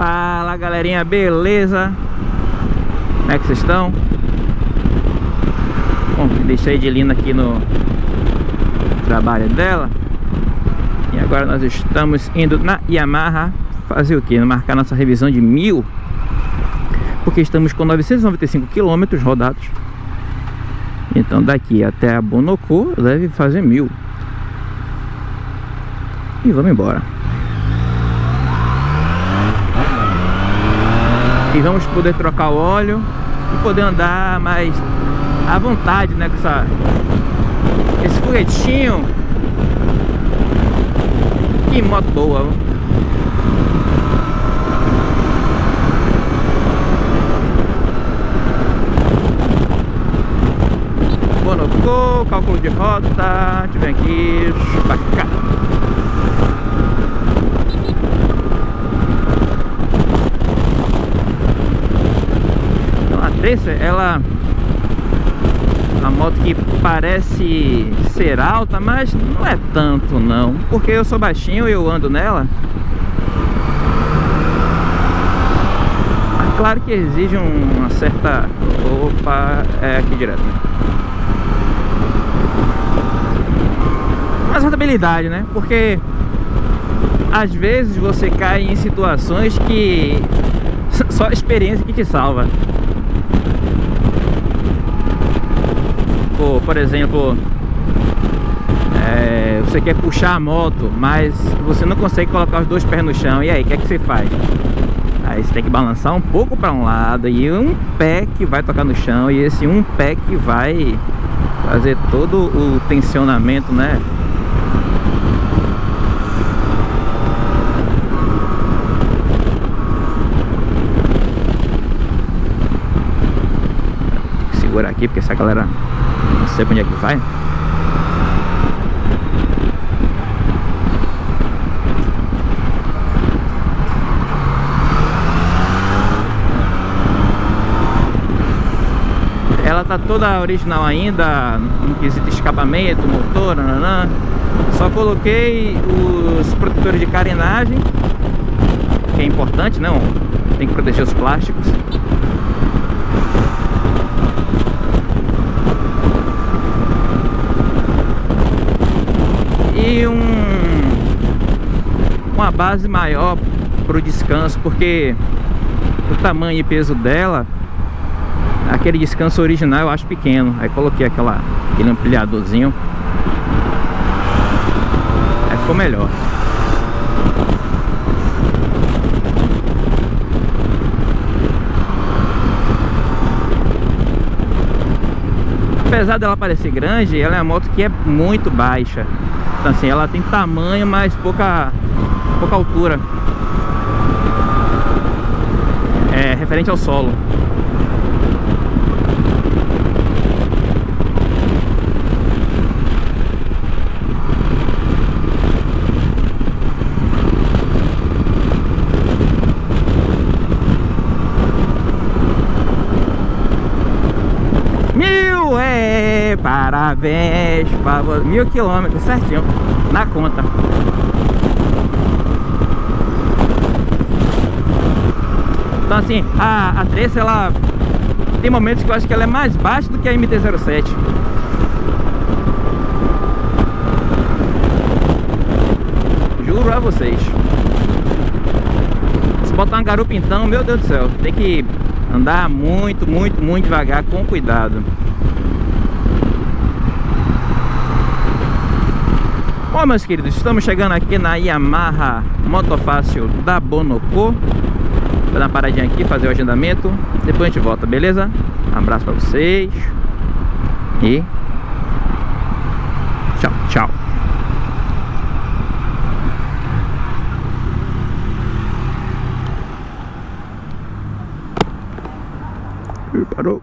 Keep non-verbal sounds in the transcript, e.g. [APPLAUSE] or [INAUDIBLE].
Fala galerinha, beleza? Como é que vocês estão? Bom, deixei de Lina aqui no trabalho dela E agora nós estamos indo na Yamaha Fazer o que? Marcar nossa revisão de mil Porque estamos com 995 quilômetros rodados Então daqui até a Bonocô deve fazer mil E vamos embora e vamos poder trocar o óleo e poder andar mais à vontade, né, com essa, esse foguetinho. Que moto boa Bonocô, cálculo de rota, deixa eu ver aqui, pra Tracer, ela a moto que parece ser alta, mas não é tanto não, porque eu sou baixinho e eu ando nela. Mas claro que exige uma certa... Opa, é aqui direto. Uma certa habilidade, né? Porque às vezes você cai em situações que [LAUGHS] só a experiência que te salva. Tipo, por exemplo, é, você quer puxar a moto, mas você não consegue colocar os dois pés no chão. E aí, o que é que você faz? Aí você tem que balançar um pouco para um lado e um pé que vai tocar no chão e esse um pé que vai fazer todo o tensionamento, né? Aqui porque essa galera não sei onde é que vai. Ela tá toda original ainda, no quesito escapamento, motor, nananã. Só coloquei os protetores de carenagem, que é importante, não? Tem que proteger os plásticos. e um, uma base maior para o descanso, porque o tamanho e peso dela, aquele descanso original eu acho pequeno. Aí coloquei aquela, aquele ampliadorzinho, aí ficou melhor. Apesar dela parecer grande, ela é uma moto que é muito baixa. Então assim, ela tem tamanho, mas pouca, pouca altura. É referente ao solo. Parabéns para Mil quilômetros certinho na conta. Assim, a, a ela tem momentos que eu acho que ela é mais baixa do que a MT-07. Juro a vocês. Se botar uma garupa então, meu Deus do céu, tem que andar muito, muito, muito devagar, com cuidado. Bom, meus queridos, estamos chegando aqui na Yamaha Motofácil da Bonocô Vou dar uma paradinha aqui, fazer o agendamento. Depois a gente volta, beleza? Um abraço pra vocês. E... Tchau, tchau. Parou